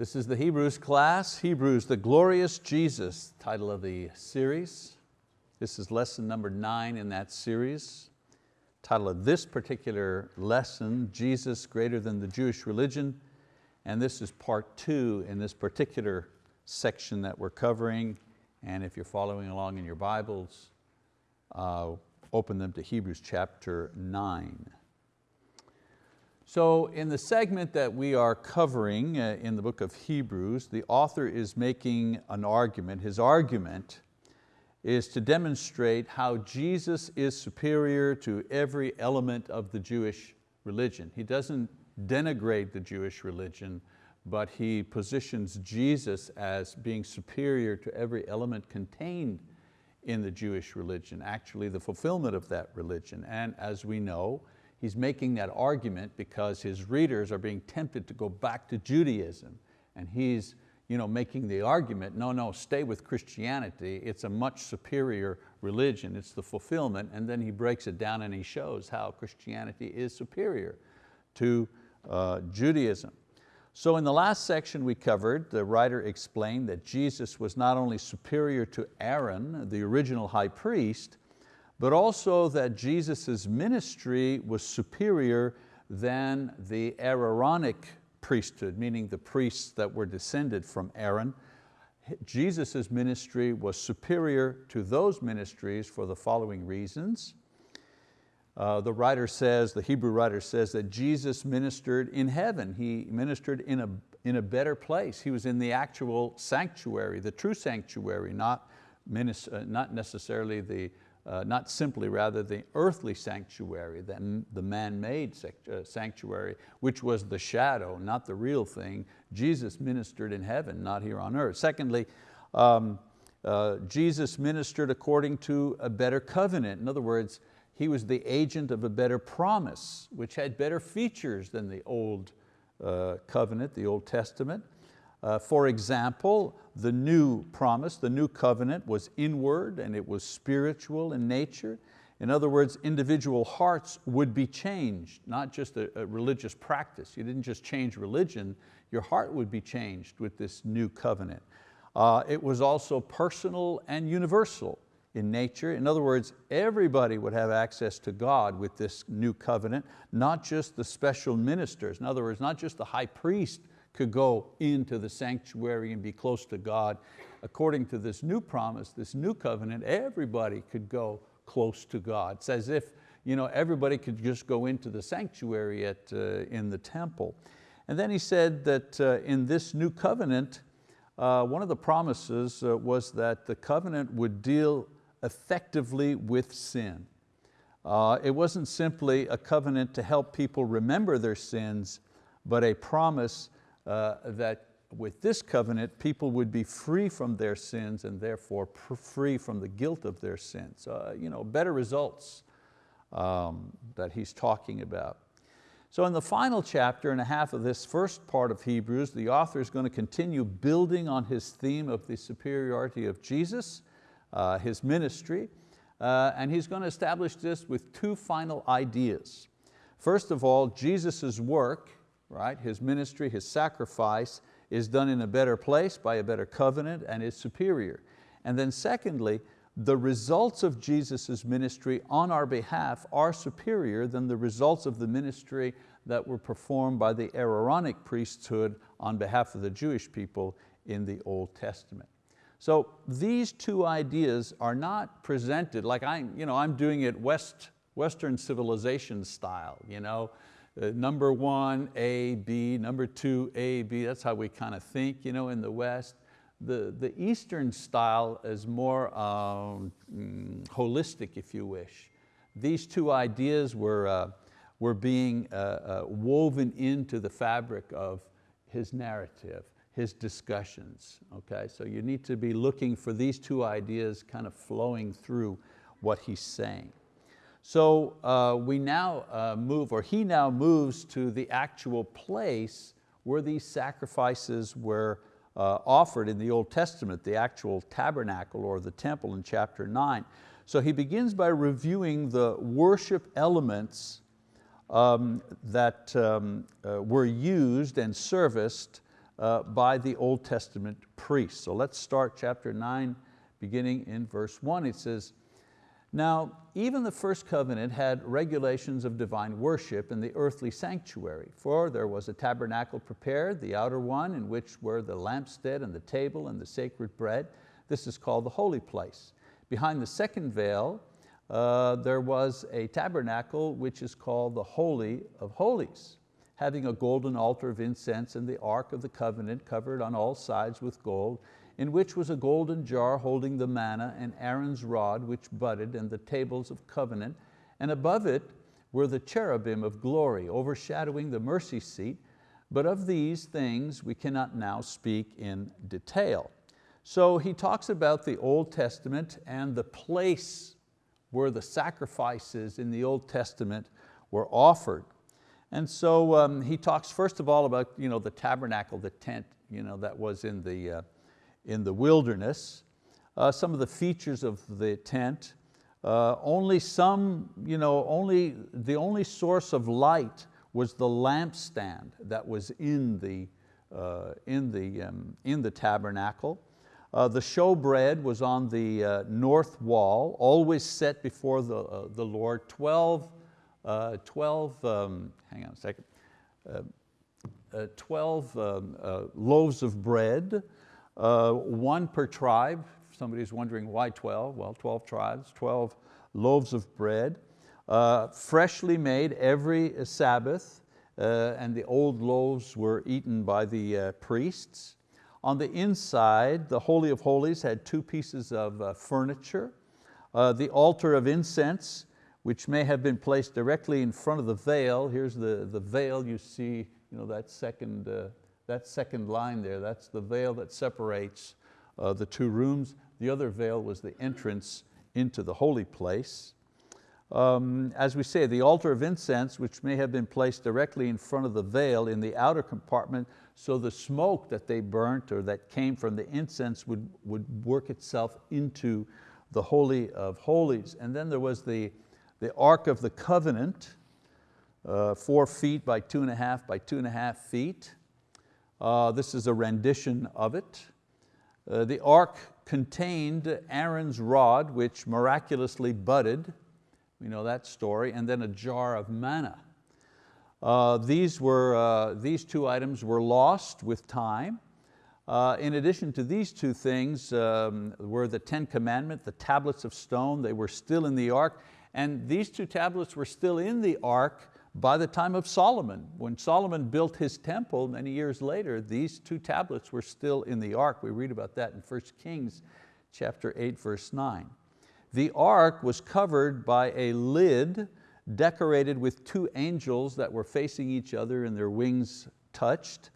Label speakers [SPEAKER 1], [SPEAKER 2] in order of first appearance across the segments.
[SPEAKER 1] This is the Hebrews class, Hebrews, the glorious Jesus, title of the series. This is lesson number nine in that series. Title of this particular lesson, Jesus greater than the Jewish religion. And this is part two in this particular section that we're covering. And if you're following along in your Bibles, uh, open them to Hebrews chapter nine. So in the segment that we are covering uh, in the book of Hebrews, the author is making an argument. His argument is to demonstrate how Jesus is superior to every element of the Jewish religion. He doesn't denigrate the Jewish religion, but he positions Jesus as being superior to every element contained in the Jewish religion, actually the fulfillment of that religion. And as we know, he's making that argument because his readers are being tempted to go back to Judaism. And he's you know, making the argument, no, no, stay with Christianity. It's a much superior religion. It's the fulfillment. And then he breaks it down and he shows how Christianity is superior to uh, Judaism. So in the last section we covered, the writer explained that Jesus was not only superior to Aaron, the original high priest, but also that Jesus' ministry was superior than the Aaronic priesthood, meaning the priests that were descended from Aaron. Jesus' ministry was superior to those ministries for the following reasons. Uh, the writer says, the Hebrew writer says that Jesus ministered in heaven. He ministered in a, in a better place. He was in the actual sanctuary, the true sanctuary, not, uh, not necessarily the uh, not simply rather the earthly sanctuary than the man-made uh, sanctuary, which was the shadow, not the real thing. Jesus ministered in heaven, not here on earth. Secondly, um, uh, Jesus ministered according to a better covenant. In other words, he was the agent of a better promise, which had better features than the old uh, covenant, the Old Testament. Uh, for example, the new promise, the new covenant was inward and it was spiritual in nature. In other words, individual hearts would be changed, not just a, a, religious practice. You didn't just change religion, your heart would be changed with this new covenant. Uh, it was also personal and universal in nature. In other words, everybody would have access to God with this new covenant, not just the special ministers. In other words, not just the high priest could go into the sanctuary and be close to God. According to this new promise, this new covenant, everybody could go close to God. It's as if you know, everybody could just go into the sanctuary at, uh, in the temple. And then he said that uh, in this new covenant, uh, one of the promises uh, was that the covenant would deal effectively with sin. Uh, it wasn't simply a covenant to help people remember their sins, but a promise uh, that with this covenant, people would be free from their sins and therefore free from the guilt of their sins. Uh, you know, better results um, that he's talking about. So in the final chapter and a half of this first part of Hebrews, the author is going to continue building on his theme of the superiority of Jesus, uh, his ministry, uh, and he's going to establish this with two final ideas. First of all, Jesus' work right? His ministry, his sacrifice is done in a better place by a better covenant and is superior. And then secondly, the results of Jesus' ministry on our behalf are superior than the results of the ministry that were performed by the Aaronic priesthood on behalf of the Jewish people in the Old Testament. So these two ideas are not presented like I'm, you know, I'm doing it West, Western civilization style. You know? Uh, number one, A, B, number two, A, B, that's how we kind of think you know, in the West. The, the Eastern style is more um, mm, holistic, if you wish. These two ideas were, uh, were being uh, uh, woven into the fabric of his narrative, his discussions. Okay? So you need to be looking for these two ideas kind of flowing through what he's saying. So uh, we now uh, move, or he now moves to the actual place where these sacrifices were uh, offered in the Old Testament, the actual tabernacle or the temple in chapter nine. So he begins by reviewing the worship elements um, that um, uh, were used and serviced uh, by the Old Testament priests. So let's start chapter nine, beginning in verse one. It says, now, even the first covenant had regulations of divine worship in the earthly sanctuary, for there was a tabernacle prepared, the outer one, in which were the lampstand and the table and the sacred bread. This is called the holy place. Behind the second veil, uh, there was a tabernacle which is called the Holy of Holies, having a golden altar of incense and the ark of the covenant covered on all sides with gold, in which was a golden jar holding the manna and Aaron's rod which budded and the tables of covenant, and above it were the cherubim of glory overshadowing the mercy seat, but of these things we cannot now speak in detail. So he talks about the Old Testament and the place where the sacrifices in the Old Testament were offered. And so um, he talks first of all about you know, the tabernacle, the tent you know, that was in the, uh, in the wilderness, uh, some of the features of the tent, uh, only some, you know, only, the only source of light was the lampstand that was in the, uh, in the, um, in the tabernacle. Uh, the showbread was on the uh, north wall, always set before the, uh, the Lord, 12, uh, 12 um, hang on a second, uh, uh, 12 um, loaves of bread, one per tribe. Somebody's wondering why 12? Well, 12 tribes, 12 loaves of bread, freshly made every Sabbath, and the old loaves were eaten by the priests. On the inside, the Holy of Holies had two pieces of uh, furniture. Uh, the altar of incense, which may have been placed directly in front of the veil. Here's the, the veil you see, you know, that, second, uh, that second line there, that's the veil that separates uh, the two rooms. The other veil was the entrance into the holy place. Um, as we say, the altar of incense, which may have been placed directly in front of the veil in the outer compartment, so the smoke that they burnt or that came from the incense would, would work itself into the Holy of Holies. And then there was the, the Ark of the Covenant, uh, four feet by two and a half by two and a half feet. Uh, this is a rendition of it. Uh, the ark contained Aaron's rod, which miraculously budded. We know that story. And then a jar of manna. Uh, these, were, uh, these two items were lost with time. Uh, in addition to these two things um, were the Ten Commandments, the tablets of stone, they were still in the ark, and these two tablets were still in the ark by the time of Solomon. When Solomon built his temple many years later, these two tablets were still in the ark. We read about that in 1 Kings chapter 8, verse 9. The ark was covered by a lid decorated with two angels that were facing each other and their wings touched.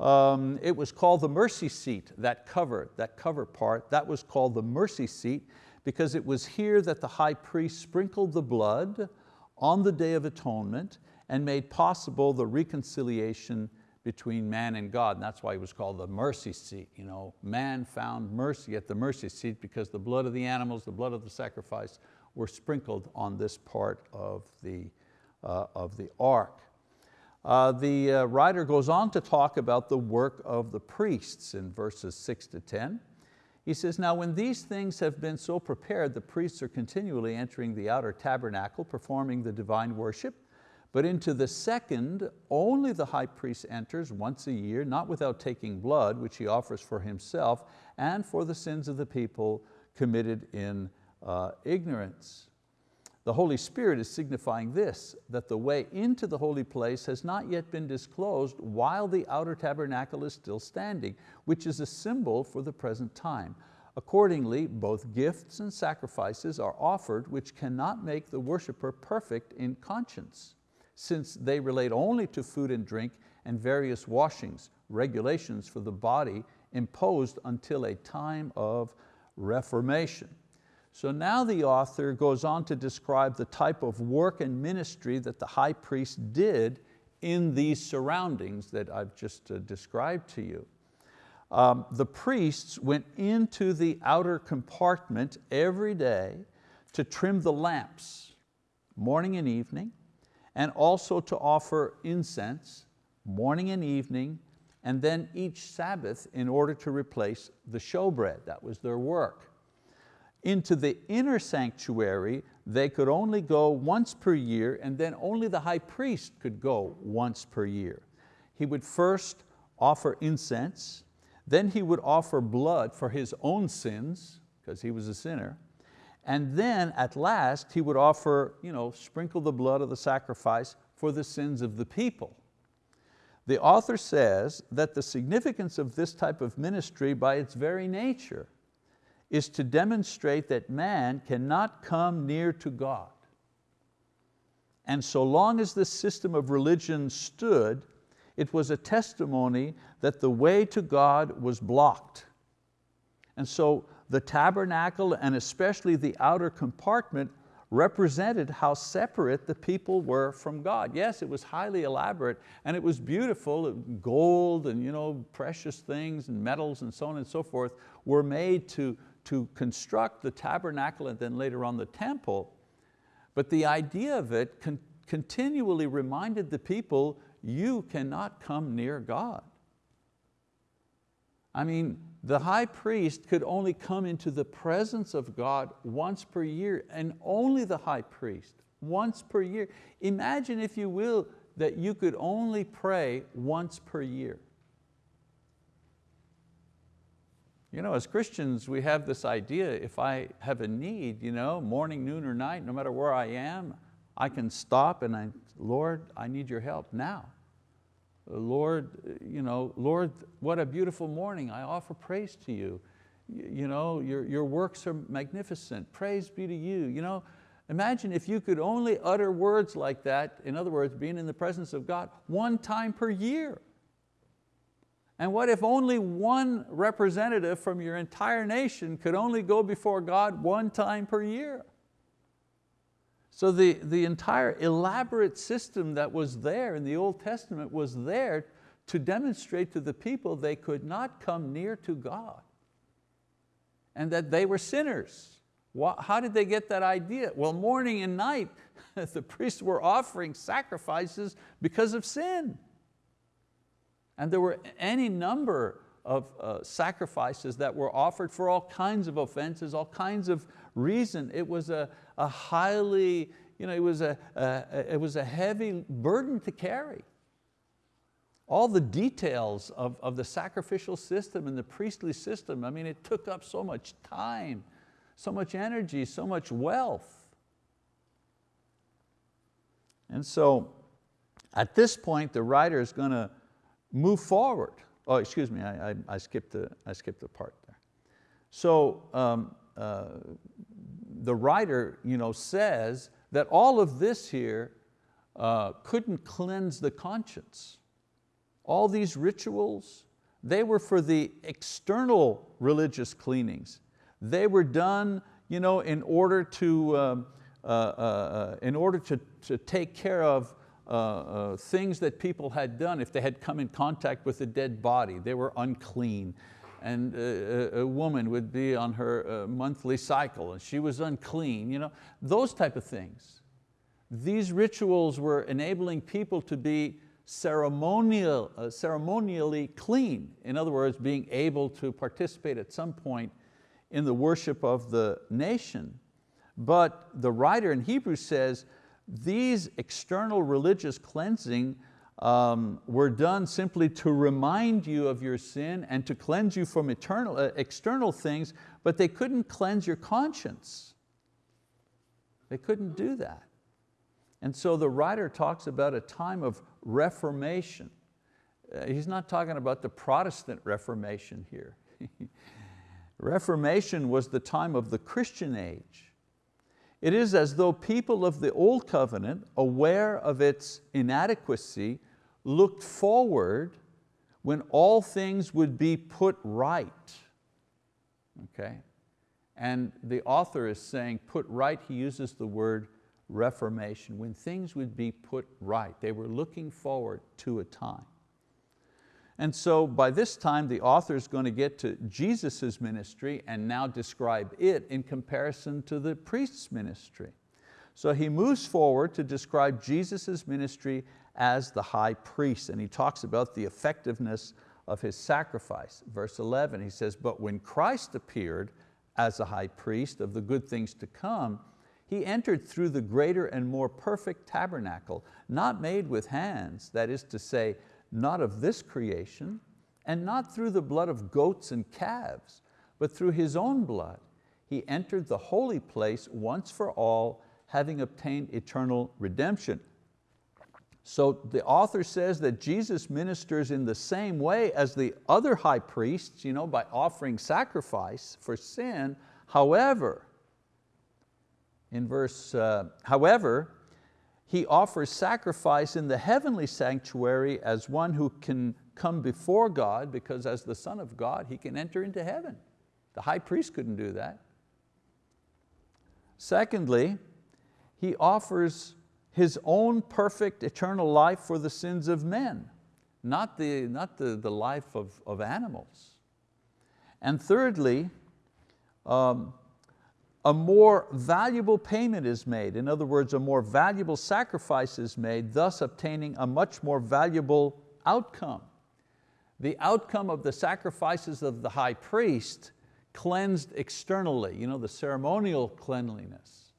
[SPEAKER 1] Um, it was called the mercy seat, that cover, that cover part, that was called the mercy seat because it was here that the high priest sprinkled the blood on the Day of Atonement and made possible the reconciliation between man and God. And that's why it was called the mercy seat. You know, man found mercy at the mercy seat because the blood of the animals, the blood of the sacrifice were sprinkled on this part of the, uh, of the ark. Uh, the uh, writer goes on to talk about the work of the priests in verses six to 10. He says, now when these things have been so prepared, the priests are continually entering the outer tabernacle, performing the divine worship, but into the second, only the high priest enters once a year, not without taking blood, which he offers for himself and for the sins of the people committed in uh, ignorance. The Holy Spirit is signifying this, that the way into the holy place has not yet been disclosed while the outer tabernacle is still standing, which is a symbol for the present time. Accordingly, both gifts and sacrifices are offered which cannot make the worshiper perfect in conscience, since they relate only to food and drink and various washings, regulations for the body imposed until a time of reformation. So now the author goes on to describe the type of work and ministry that the high priest did in these surroundings that I've just uh, described to you. Um, the priests went into the outer compartment every day to trim the lamps, morning and evening, and also to offer incense, morning and evening, and then each Sabbath in order to replace the showbread. That was their work. Into the inner sanctuary, they could only go once per year and then only the high priest could go once per year. He would first offer incense, then he would offer blood for his own sins, because he was a sinner, and then at last he would offer, you know, sprinkle the blood of the sacrifice for the sins of the people. The author says that the significance of this type of ministry by its very nature is to demonstrate that man cannot come near to God. And so long as this system of religion stood, it was a testimony that the way to God was blocked. And so the tabernacle and especially the outer compartment represented how separate the people were from God. Yes, it was highly elaborate and it was beautiful, gold and you know, precious things and metals and so on and so forth were made to, to construct the tabernacle and then later on the temple. But the idea of it con continually reminded the people, you cannot come near God. I mean, the high priest could only come into the presence of God once per year and only the high priest, once per year. Imagine if you will, that you could only pray once per year. You know, as Christians, we have this idea, if I have a need, you know, morning, noon, or night, no matter where I am, I can stop and I, Lord, I need your help now. Lord, you know, Lord, what a beautiful morning. I offer praise to you. You know, your, your works are magnificent. Praise be to you. you know, imagine if you could only utter words like that, in other words, being in the presence of God, one time per year. And what if only one representative from your entire nation could only go before God one time per year? So the, the entire elaborate system that was there in the Old Testament was there to demonstrate to the people they could not come near to God and that they were sinners. How did they get that idea? Well, morning and night, the priests were offering sacrifices because of sin. And there were any number of uh, sacrifices that were offered for all kinds of offenses, all kinds of reason. It was a, a highly, you know, it was a, a, it was a heavy burden to carry. All the details of, of the sacrificial system and the priestly system, I mean, it took up so much time, so much energy, so much wealth. And so at this point, the writer is going to move forward. Oh, excuse me, I, I, I, skipped, the, I skipped the part there. So um, uh, the writer you know, says that all of this here uh, couldn't cleanse the conscience. All these rituals, they were for the external religious cleanings. They were done you know, in order to, um, uh, uh, uh, in order to, to take care of uh, uh, things that people had done if they had come in contact with a dead body. They were unclean and a, a woman would be on her uh, monthly cycle and she was unclean, you know, those type of things. These rituals were enabling people to be ceremonial, uh, ceremonially clean. In other words, being able to participate at some point in the worship of the nation. But the writer in Hebrews says, these external religious cleansing um, were done simply to remind you of your sin and to cleanse you from eternal, uh, external things, but they couldn't cleanse your conscience. They couldn't do that. And so the writer talks about a time of reformation. Uh, he's not talking about the Protestant Reformation here. reformation was the time of the Christian age. It is as though people of the old covenant, aware of its inadequacy, looked forward when all things would be put right. Okay? And the author is saying put right, he uses the word reformation, when things would be put right. They were looking forward to a time. And so by this time, the author is going to get to Jesus' ministry and now describe it in comparison to the priest's ministry. So he moves forward to describe Jesus' ministry as the high priest, and he talks about the effectiveness of his sacrifice. Verse 11, he says, but when Christ appeared as a high priest of the good things to come, he entered through the greater and more perfect tabernacle, not made with hands, that is to say, not of this creation, and not through the blood of goats and calves, but through His own blood. He entered the holy place once for all, having obtained eternal redemption. So the author says that Jesus ministers in the same way as the other high priests, you know, by offering sacrifice for sin. However, in verse, uh, however, he offers sacrifice in the heavenly sanctuary as one who can come before God because as the Son of God, he can enter into heaven. The high priest couldn't do that. Secondly, he offers his own perfect eternal life for the sins of men, not the, not the, the life of, of animals. And thirdly, um, a more valuable payment is made. In other words, a more valuable sacrifice is made, thus obtaining a much more valuable outcome. The outcome of the sacrifices of the high priest cleansed externally, you know, the ceremonial cleanliness.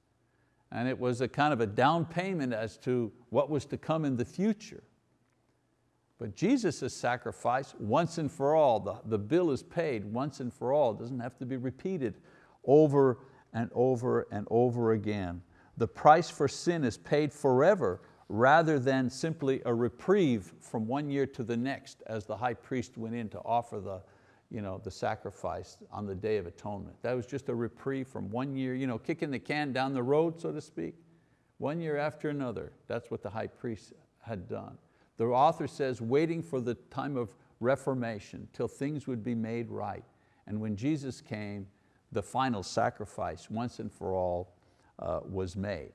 [SPEAKER 1] And it was a kind of a down payment as to what was to come in the future. But Jesus' sacrifice, once and for all, the, the bill is paid once and for all, it doesn't have to be repeated over and over and over again. The price for sin is paid forever rather than simply a reprieve from one year to the next as the high priest went in to offer the, you know, the sacrifice on the Day of Atonement. That was just a reprieve from one year, you know, kicking the can down the road, so to speak, one year after another. That's what the high priest had done. The author says, waiting for the time of reformation till things would be made right. And when Jesus came, the final sacrifice once and for all uh, was made.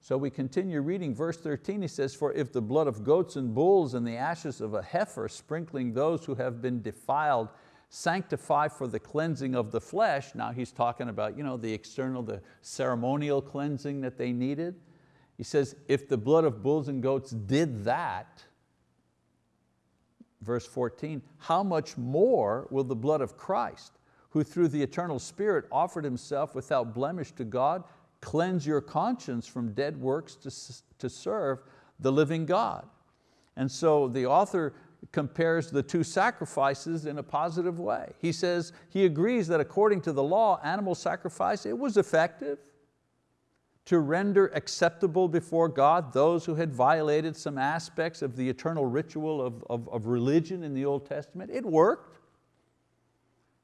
[SPEAKER 1] So we continue reading verse 13, he says, for if the blood of goats and bulls and the ashes of a heifer sprinkling those who have been defiled sanctify for the cleansing of the flesh, now he's talking about you know, the external, the ceremonial cleansing that they needed. He says, if the blood of bulls and goats did that, verse 14, how much more will the blood of Christ, who through the eternal Spirit offered Himself without blemish to God, cleanse your conscience from dead works to, to serve the living God. And so the author compares the two sacrifices in a positive way. He says, he agrees that according to the law, animal sacrifice, it was effective to render acceptable before God those who had violated some aspects of the eternal ritual of, of, of religion in the Old Testament. It worked.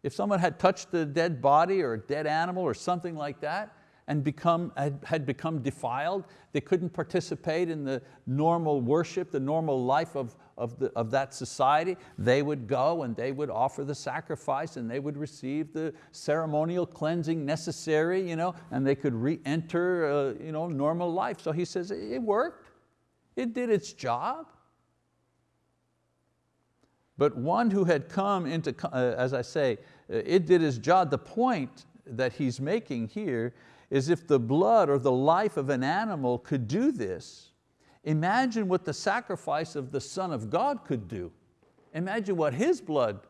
[SPEAKER 1] If someone had touched a dead body or a dead animal or something like that, and become, had become defiled. They couldn't participate in the normal worship, the normal life of, of, the, of that society. They would go and they would offer the sacrifice and they would receive the ceremonial cleansing necessary you know, and they could re-enter uh, you know, normal life. So he says it worked, it did its job. But one who had come into, uh, as I say, it did his job. The point that he's making here is if the blood or the life of an animal could do this, imagine what the sacrifice of the Son of God could do. Imagine what His blood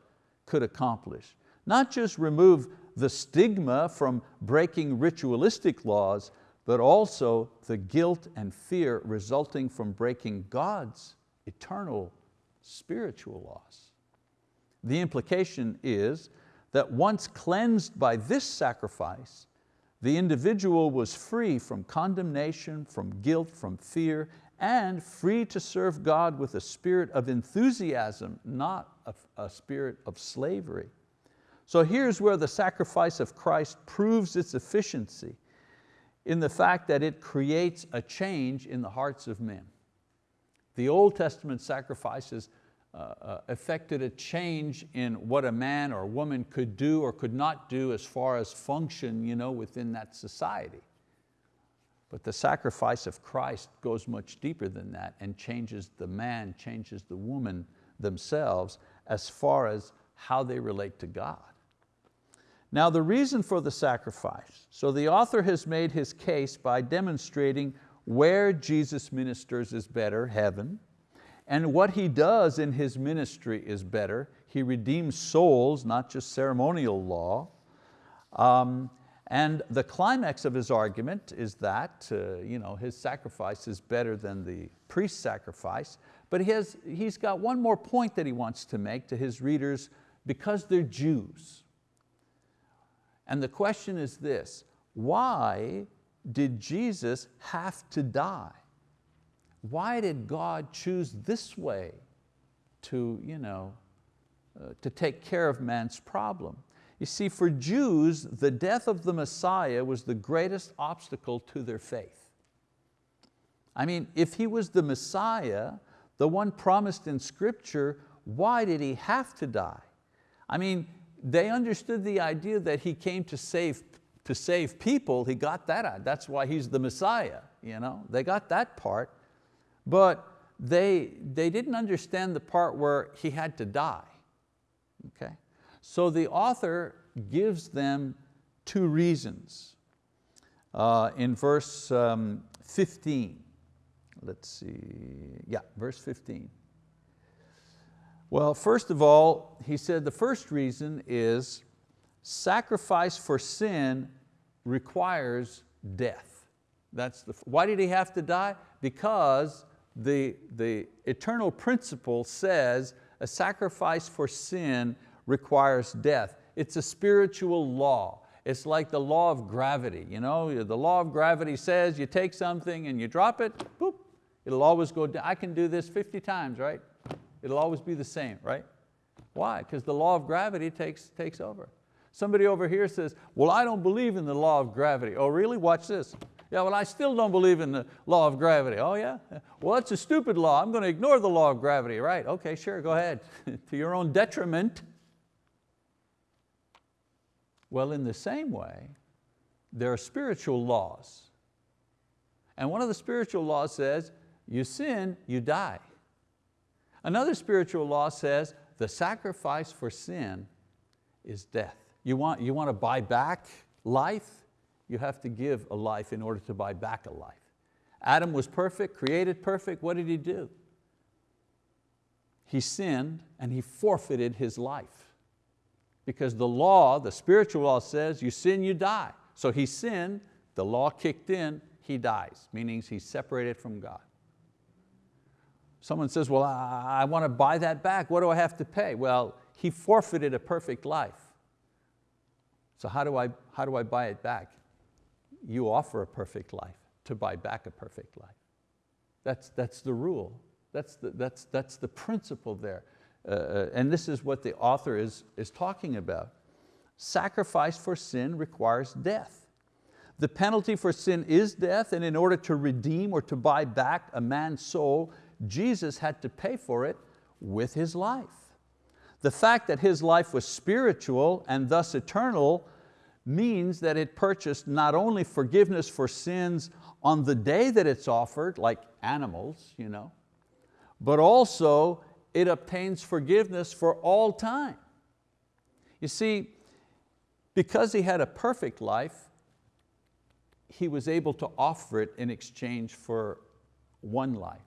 [SPEAKER 1] could accomplish. Not just remove the stigma from breaking ritualistic laws, but also the guilt and fear resulting from breaking God's eternal spiritual laws. The implication is that once cleansed by this sacrifice, the individual was free from condemnation, from guilt, from fear, and free to serve God with a spirit of enthusiasm, not a, a spirit of slavery. So here's where the sacrifice of Christ proves its efficiency in the fact that it creates a change in the hearts of men. The Old Testament sacrifices uh, affected a change in what a man or a woman could do or could not do as far as function you know, within that society. But the sacrifice of Christ goes much deeper than that and changes the man, changes the woman themselves as far as how they relate to God. Now the reason for the sacrifice, so the author has made his case by demonstrating where Jesus ministers is better, heaven, and what he does in his ministry is better. He redeems souls, not just ceremonial law. Um, and the climax of his argument is that uh, you know, his sacrifice is better than the priest's sacrifice, but he has, he's got one more point that he wants to make to his readers because they're Jews. And the question is this, why did Jesus have to die? Why did God choose this way to, you know, uh, to take care of man's problem? You see, for Jews, the death of the Messiah was the greatest obstacle to their faith. I mean, if He was the Messiah, the one promised in scripture, why did He have to die? I mean, they understood the idea that He came to save, to save people, He got that. That's why He's the Messiah. You know? They got that part, but they, they didn't understand the part where He had to die. Okay? So the author gives them two reasons. Uh, in verse um, 15, let's see, yeah, verse 15. Well, first of all, he said the first reason is sacrifice for sin requires death. That's the, why did he have to die? Because the, the eternal principle says a sacrifice for sin requires death. It's a spiritual law. It's like the law of gravity. You know, the law of gravity says you take something and you drop it, boop, it'll always go down. I can do this 50 times, right? It'll always be the same, right? Why? Because the law of gravity takes, takes over. Somebody over here says, well, I don't believe in the law of gravity. Oh, really? Watch this. Yeah, well, I still don't believe in the law of gravity. Oh yeah? Well, that's a stupid law. I'm going to ignore the law of gravity, right? Okay, sure, go ahead. to your own detriment. Well, in the same way, there are spiritual laws. And one of the spiritual laws says, you sin, you die. Another spiritual law says, the sacrifice for sin is death. You want, you want to buy back life? You have to give a life in order to buy back a life. Adam was perfect, created perfect, what did he do? He sinned and he forfeited his life because the law, the spiritual law says you sin, you die. So he sinned, the law kicked in, he dies, meaning he's separated from God. Someone says, well, I, I want to buy that back. What do I have to pay? Well, he forfeited a perfect life. So how do I, how do I buy it back? You offer a perfect life to buy back a perfect life. That's, that's the rule. That's the, that's, that's the principle there. Uh, uh, and this is what the author is, is talking about. Sacrifice for sin requires death. The penalty for sin is death, and in order to redeem or to buy back a man's soul, Jesus had to pay for it with His life. The fact that His life was spiritual and thus eternal means that it purchased not only forgiveness for sins on the day that it's offered, like animals, you know, but also it obtains forgiveness for all time. You see, because he had a perfect life, he was able to offer it in exchange for one life.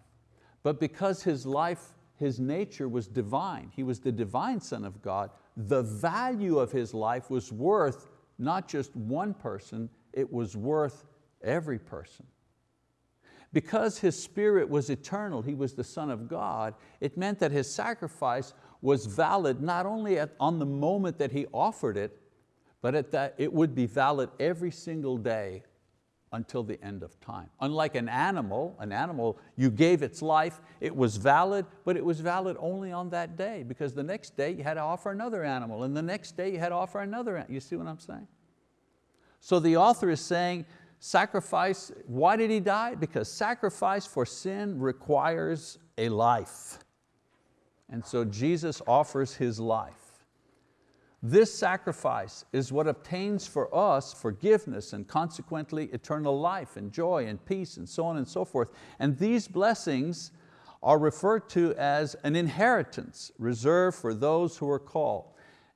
[SPEAKER 1] But because his life, his nature was divine, he was the divine son of God, the value of his life was worth not just one person, it was worth every person. Because his spirit was eternal, he was the son of God, it meant that his sacrifice was valid not only at, on the moment that he offered it, but at that it would be valid every single day until the end of time. Unlike an animal, an animal, you gave its life, it was valid, but it was valid only on that day because the next day you had to offer another animal and the next day you had to offer another, you see what I'm saying? So the author is saying Sacrifice, why did He die? Because sacrifice for sin requires a life. And so Jesus offers His life. This sacrifice is what obtains for us forgiveness and consequently eternal life and joy and peace and so on and so forth. And these blessings are referred to as an inheritance reserved for those who are called.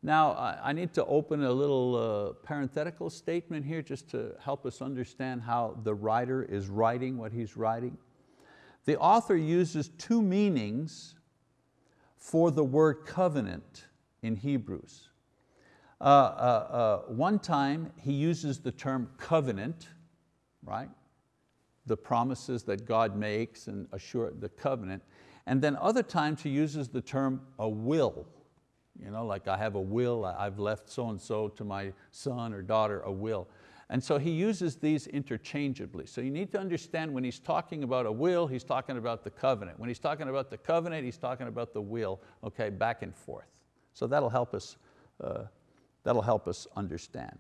[SPEAKER 1] Now, I need to open a little uh, parenthetical statement here just to help us understand how the writer is writing what he's writing. The author uses two meanings for the word covenant in Hebrews. Uh, uh, uh, one time he uses the term covenant, right? The promises that God makes and assure the covenant. And then other times he uses the term a will. You know, like I have a will, I've left so-and-so to my son or daughter, a will. And so he uses these interchangeably. So you need to understand when he's talking about a will, he's talking about the covenant. When he's talking about the covenant, he's talking about the will, okay, back and forth. So that'll help us uh, That'll help us understand.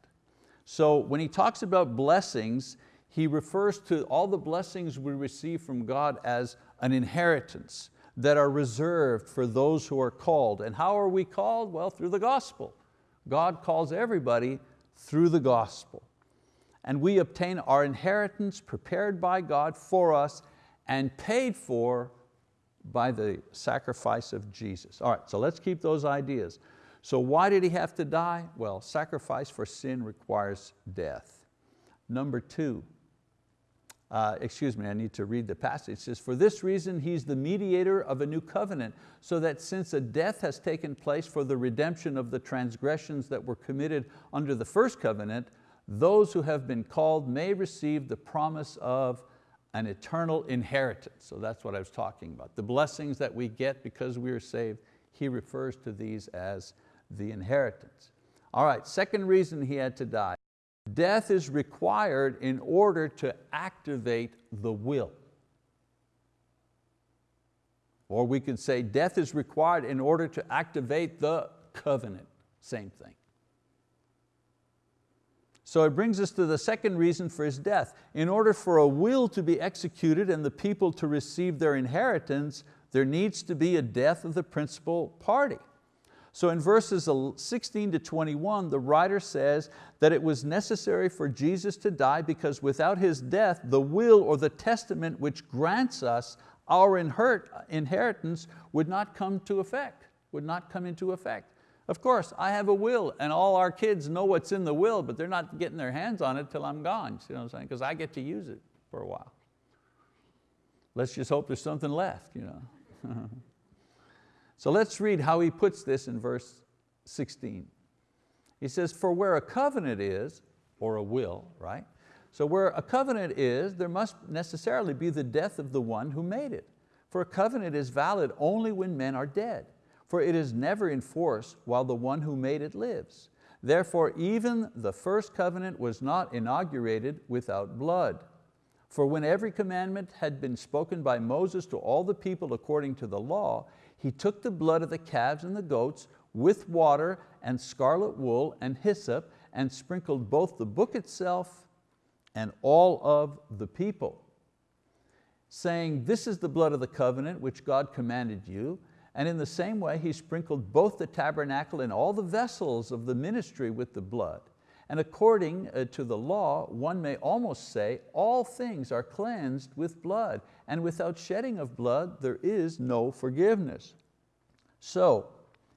[SPEAKER 1] So when he talks about blessings, he refers to all the blessings we receive from God as an inheritance that are reserved for those who are called. And how are we called? Well, through the gospel. God calls everybody through the gospel. And we obtain our inheritance prepared by God for us and paid for by the sacrifice of Jesus. All right, so let's keep those ideas. So why did he have to die? Well, sacrifice for sin requires death. Number two, uh, excuse me, I need to read the passage. It says, for this reason he's the mediator of a new covenant, so that since a death has taken place for the redemption of the transgressions that were committed under the first covenant, those who have been called may receive the promise of an eternal inheritance. So that's what I was talking about. The blessings that we get because we are saved, he refers to these as the inheritance. All right, second reason he had to die. Death is required in order to activate the will. Or we could say death is required in order to activate the covenant, same thing. So it brings us to the second reason for his death. In order for a will to be executed and the people to receive their inheritance, there needs to be a death of the principal party. So in verses 16 to 21, the writer says that it was necessary for Jesus to die because without His death, the will or the testament which grants us our inheritance would not come to effect, would not come into effect. Of course, I have a will and all our kids know what's in the will, but they're not getting their hands on it till I'm gone, you know what I'm saying? Because I get to use it for a while. Let's just hope there's something left. You know? So let's read how he puts this in verse 16. He says, for where a covenant is, or a will, right? So where a covenant is, there must necessarily be the death of the one who made it. For a covenant is valid only when men are dead, for it is never in force while the one who made it lives. Therefore even the first covenant was not inaugurated without blood. For when every commandment had been spoken by Moses to all the people according to the law, he took the blood of the calves and the goats with water and scarlet wool and hyssop and sprinkled both the book itself and all of the people, saying, this is the blood of the covenant which God commanded you. And in the same way, he sprinkled both the tabernacle and all the vessels of the ministry with the blood. And according uh, to the law, one may almost say, all things are cleansed with blood, and without shedding of blood, there is no forgiveness. So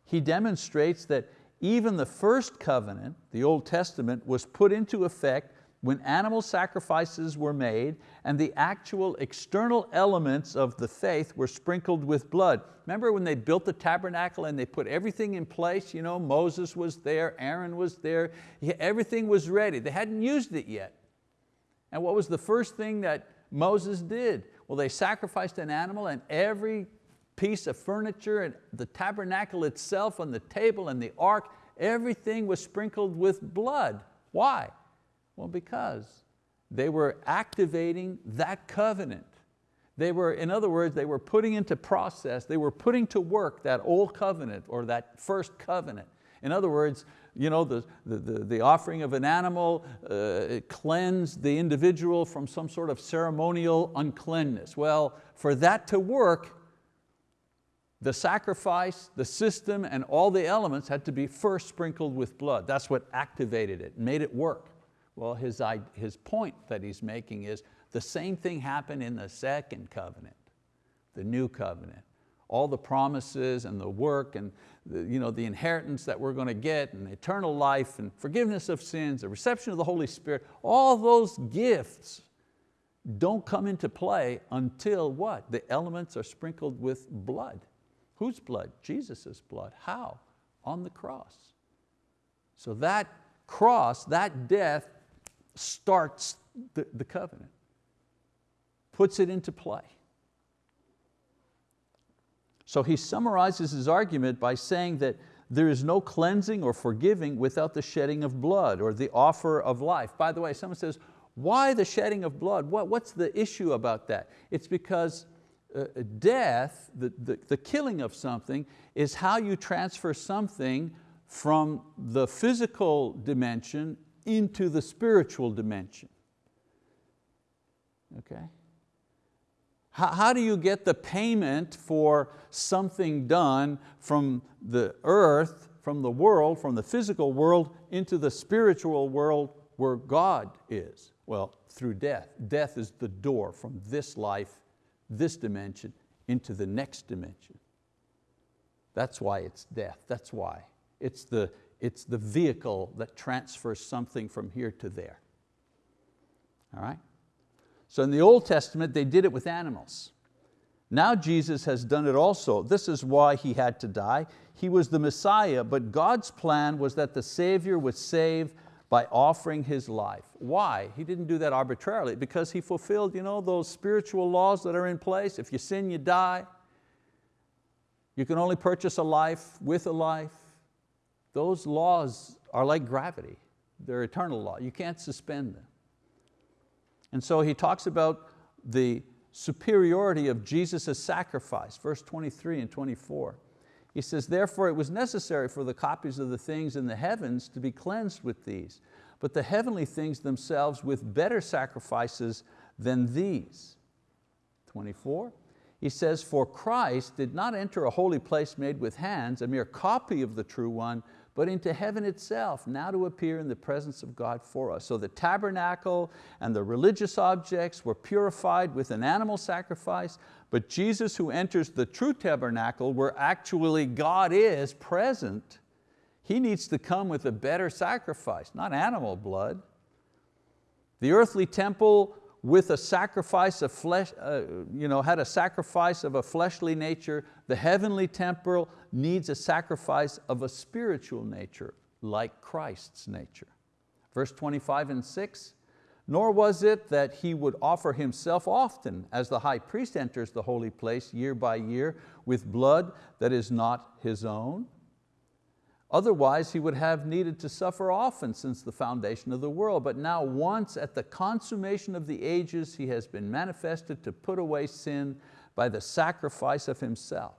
[SPEAKER 1] he demonstrates that even the first covenant, the Old Testament, was put into effect when animal sacrifices were made and the actual external elements of the faith were sprinkled with blood. Remember when they built the tabernacle and they put everything in place? You know, Moses was there, Aaron was there, everything was ready. They hadn't used it yet. And what was the first thing that Moses did? Well, they sacrificed an animal and every piece of furniture and the tabernacle itself on the table and the ark, everything was sprinkled with blood. Why? Well, because they were activating that covenant. They were, in other words, they were putting into process, they were putting to work that old covenant or that first covenant. In other words, you know, the, the, the offering of an animal uh, cleansed the individual from some sort of ceremonial uncleanness. Well, for that to work, the sacrifice, the system, and all the elements had to be first sprinkled with blood. That's what activated it, made it work. Well, his, his point that he's making is the same thing happened in the second covenant, the new covenant. All the promises and the work and the, you know, the inheritance that we're going to get and eternal life and forgiveness of sins, the reception of the Holy Spirit, all those gifts don't come into play until what? The elements are sprinkled with blood. Whose blood? Jesus' blood. How? on the cross. So that cross, that death starts the, the covenant, puts it into play. So he summarizes his argument by saying that there is no cleansing or forgiving without the shedding of blood or the offer of life. By the way, someone says, why the shedding of blood? What, what's the issue about that? It's because uh, death, the, the, the killing of something, is how you transfer something from the physical dimension into the spiritual dimension. Okay? How, how do you get the payment for something done from the earth, from the world, from the physical world into the spiritual world where God is? Well, through death. Death is the door from this life, this dimension, into the next dimension. That's why it's death, that's why. It's the, it's the vehicle that transfers something from here to there. All right? So in the Old Testament, they did it with animals. Now Jesus has done it also. This is why He had to die. He was the Messiah, but God's plan was that the Savior would save by offering His life. Why? He didn't do that arbitrarily, because He fulfilled you know, those spiritual laws that are in place. If you sin, you die. You can only purchase a life with a life. Those laws are like gravity. They're eternal law. You can't suspend them. And so he talks about the superiority of Jesus' sacrifice, verse 23 and 24. He says, therefore it was necessary for the copies of the things in the heavens to be cleansed with these, but the heavenly things themselves with better sacrifices than these. 24, he says, for Christ did not enter a holy place made with hands, a mere copy of the true one, but into heaven itself, now to appear in the presence of God for us. So the tabernacle and the religious objects were purified with an animal sacrifice, but Jesus who enters the true tabernacle where actually God is present, He needs to come with a better sacrifice, not animal blood. The earthly temple with a sacrifice of flesh, uh, you know, had a sacrifice of a fleshly nature, the heavenly temple needs a sacrifice of a spiritual nature, like Christ's nature. Verse 25 and 6, nor was it that he would offer himself often as the high priest enters the holy place year by year with blood that is not his own, Otherwise he would have needed to suffer often since the foundation of the world. But now once at the consummation of the ages he has been manifested to put away sin by the sacrifice of himself.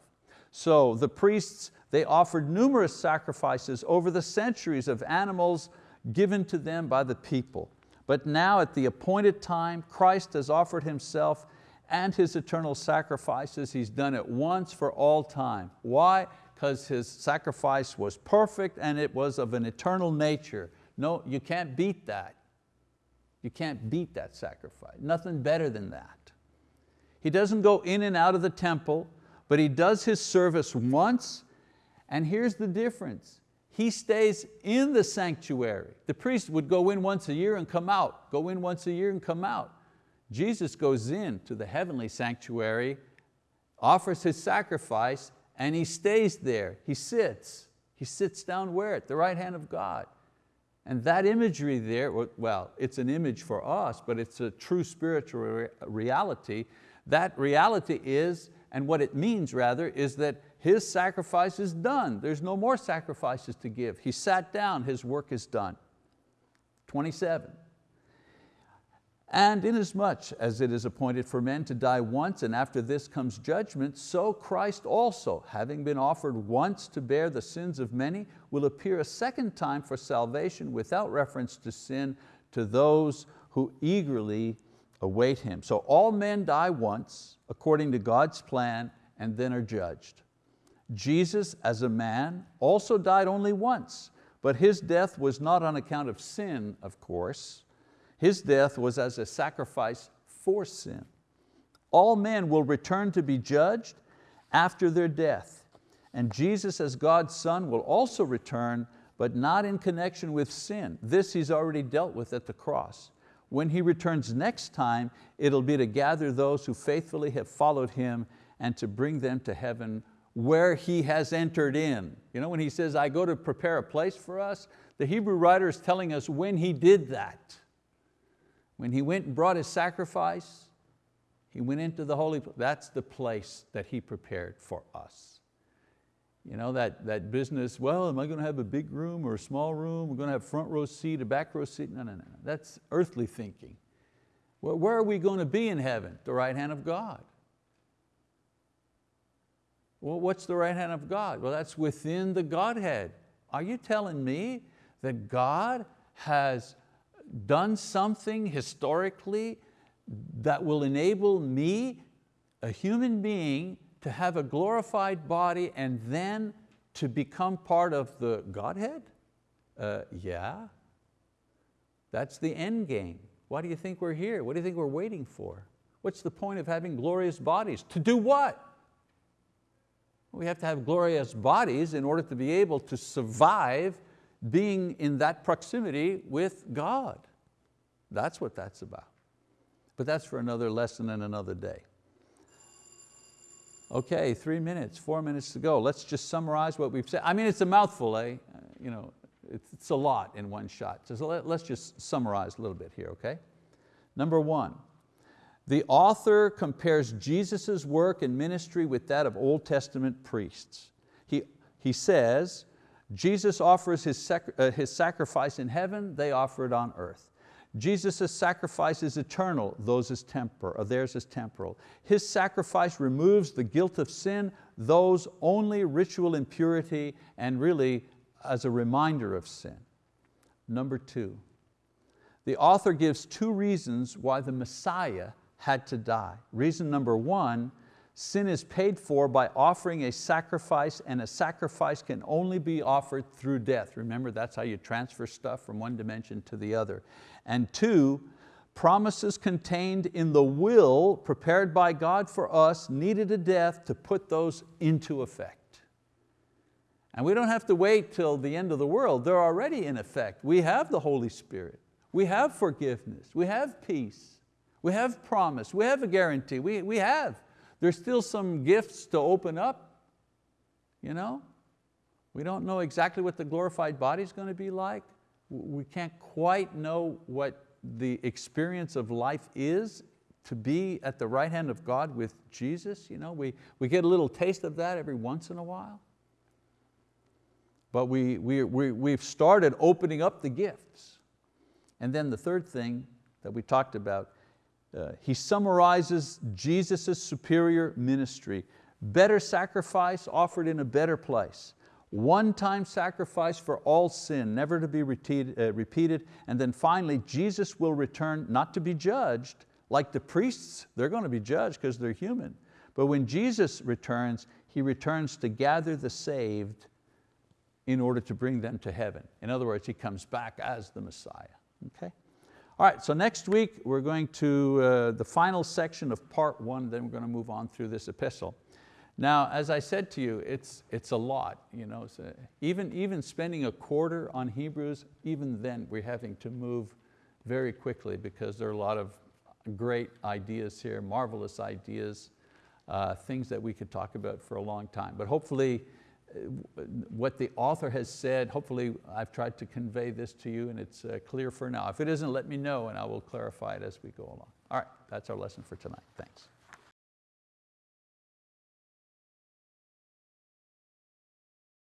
[SPEAKER 1] So the priests, they offered numerous sacrifices over the centuries of animals given to them by the people. But now at the appointed time, Christ has offered Himself and His eternal sacrifices. He's done it once for all time. Why? Because his sacrifice was perfect and it was of an eternal nature. No, you can't beat that. You can't beat that sacrifice. Nothing better than that. He doesn't go in and out of the temple, but he does his service once, and here's the difference. He stays in the sanctuary. The priest would go in once a year and come out, go in once a year and come out. Jesus goes in to the heavenly sanctuary, offers His sacrifice, and he stays there, he sits. He sits down where? At the right hand of God. And that imagery there, well, it's an image for us, but it's a true spiritual reality. That reality is, and what it means rather, is that His sacrifice is done. There's no more sacrifices to give. He sat down, His work is done. 27. And inasmuch as it is appointed for men to die once and after this comes judgment, so Christ also, having been offered once to bear the sins of many, will appear a second time for salvation without reference to sin to those who eagerly await Him. So all men die once according to God's plan and then are judged. Jesus as a man also died only once, but His death was not on account of sin, of course, his death was as a sacrifice for sin. All men will return to be judged after their death. And Jesus as God's son will also return, but not in connection with sin. This He's already dealt with at the cross. When He returns next time, it'll be to gather those who faithfully have followed Him and to bring them to heaven where He has entered in. You know, when He says, I go to prepare a place for us, the Hebrew writer is telling us when He did that. When He went and brought His sacrifice, He went into the holy place. That's the place that He prepared for us. You know, that, that business, well, am I going to have a big room or a small room? We're going to have front row seat, a back row seat? No, no, no, that's earthly thinking. Well, where are we going to be in heaven? The right hand of God. Well, what's the right hand of God? Well, that's within the Godhead. Are you telling me that God has done something historically that will enable me, a human being, to have a glorified body and then to become part of the Godhead? Uh, yeah, that's the end game. Why do you think we're here? What do you think we're waiting for? What's the point of having glorious bodies? To do what? We have to have glorious bodies in order to be able to survive being in that proximity with God. That's what that's about. But that's for another lesson and another day. Okay, three minutes, four minutes to go. Let's just summarize what we've said. I mean, it's a mouthful, eh? You know, it's a lot in one shot. So let's just summarize a little bit here, okay? Number one, the author compares Jesus' work and ministry with that of Old Testament priests. He, he says, Jesus offers his, sac uh, his sacrifice in heaven, they offer it on earth. Jesus' sacrifice is eternal, those is temporal, or theirs is temporal. His sacrifice removes the guilt of sin, those only ritual impurity and really as a reminder of sin. Number two, the author gives two reasons why the Messiah had to die. Reason number one, sin is paid for by offering a sacrifice and a sacrifice can only be offered through death. Remember, that's how you transfer stuff from one dimension to the other. And two, promises contained in the will prepared by God for us needed a death to put those into effect. And we don't have to wait till the end of the world, they're already in effect. We have the Holy Spirit, we have forgiveness, we have peace, we have promise, we have a guarantee, we, we have. There's still some gifts to open up. You know? We don't know exactly what the glorified body is going to be like we can't quite know what the experience of life is to be at the right hand of God with Jesus. You know, we, we get a little taste of that every once in a while. But we, we, we, we've started opening up the gifts. And then the third thing that we talked about, uh, he summarizes Jesus' superior ministry. Better sacrifice offered in a better place one-time sacrifice for all sin, never to be repeated, uh, repeated. And then finally, Jesus will return not to be judged, like the priests, they're going to be judged because they're human. But when Jesus returns, He returns to gather the saved in order to bring them to heaven. In other words, He comes back as the Messiah, okay? All right, so next week we're going to uh, the final section of part one, then we're going to move on through this epistle. Now, as I said to you, it's, it's a lot. You know, so even, even spending a quarter on Hebrews, even then we're having to move very quickly because there are a lot of great ideas here, marvelous ideas, uh, things that we could talk about for a long time. But hopefully, what the author has said, hopefully I've tried to convey this to you and it's uh, clear for now. If it isn't, let me know and I will clarify it as we go along. All right, that's our lesson for tonight. Thanks.